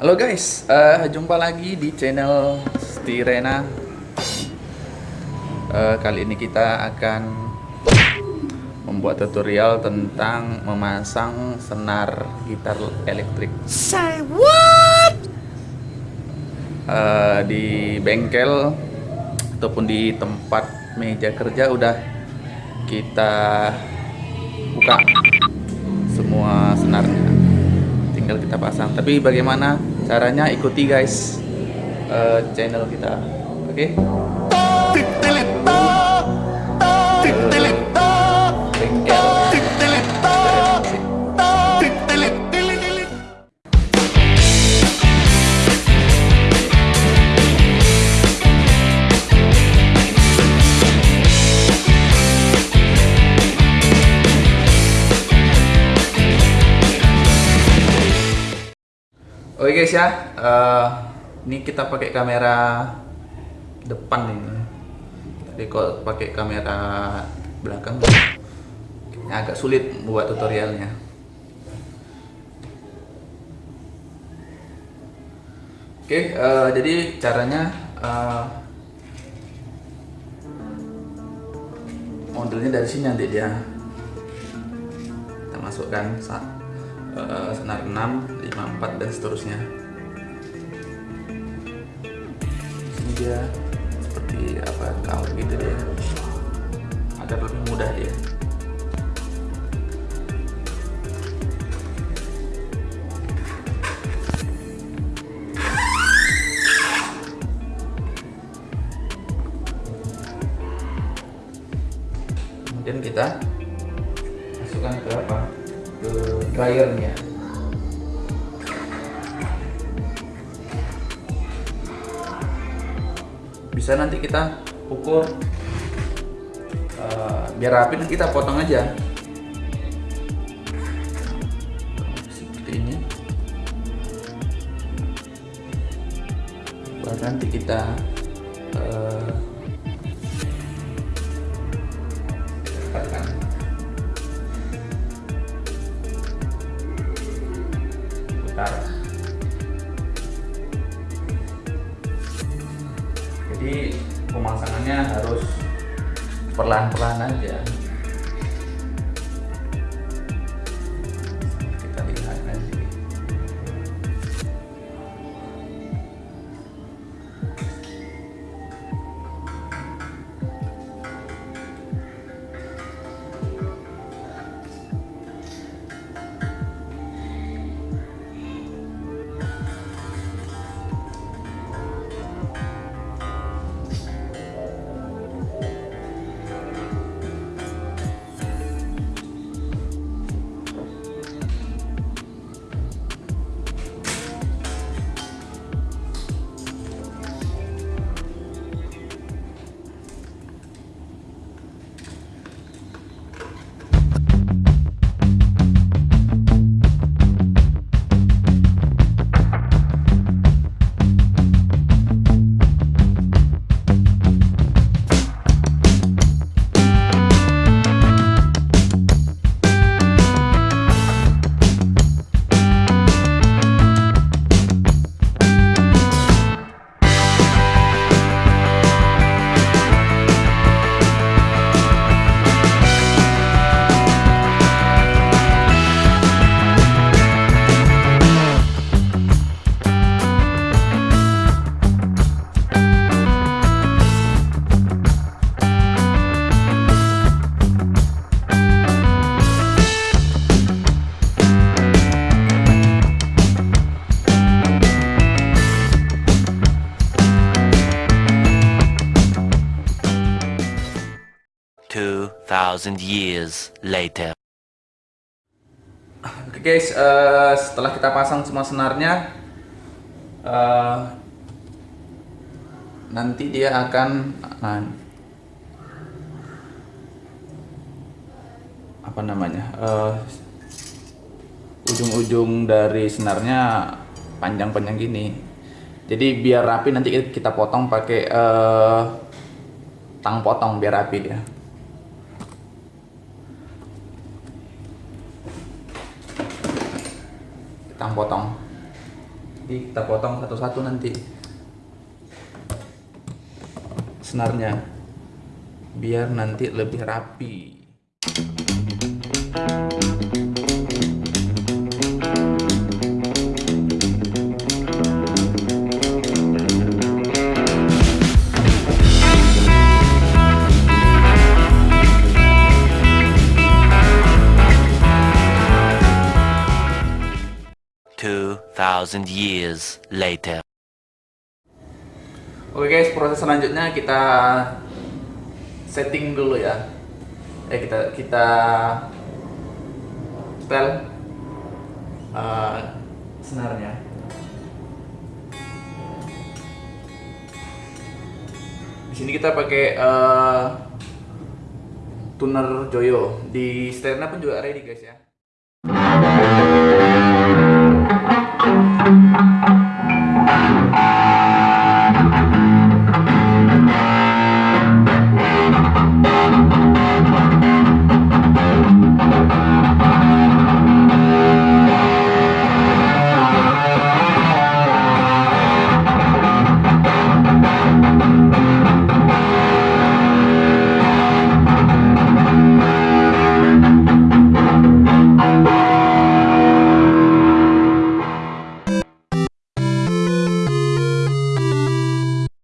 Halo guys, uh, jumpa lagi di channel Stirena. Uh, kali ini kita akan membuat tutorial tentang memasang senar gitar elektrik. Say what? Uh, di bengkel ataupun di tempat meja kerja udah kita buka semua senarnya tinggal kita pasang tapi bagaimana caranya ikuti guys uh, channel kita oke okay? Oke guys ya, uh, ini kita pakai kamera depan ini. Tadi kalau pakai kamera belakang agak sulit buat tutorialnya. Oke, uh, jadi caranya uh, modelnya dari sini nanti dia kita masukkan saat uh, senar 6, 5, 4 dan seterusnya. Ini dia seperti apa kau gitu dia. Agar lebih mudah dia. Kemudian kita masukkan ke apa? Ke dryernya bisa nanti kita ukur uh, biar rapi kita potong aja. Seperti ini. Baru nanti kita uh, putar jadi pemasangannya harus perlahan-perlahan aja thousand years later. Oke okay guys, uh, setelah kita pasang semua senarnya, uh, nanti dia akan uh, apa namanya ujung-ujung uh, dari senarnya panjang-panjang gini. Jadi biar rapi nanti kita potong pakai tang potong biar rapi dia. Potong-potong Jadi kita potong satu-satu nanti. Senarnya. Biar nanti lebih rapi. Two thousand years later. Oke guys, proses selanjutnya kita setting dulu ya. Eh kita kita setel uh, senarnya. Di sini kita pakai uh, tuner Joyo. Di setelnya pun juga ready guys ya.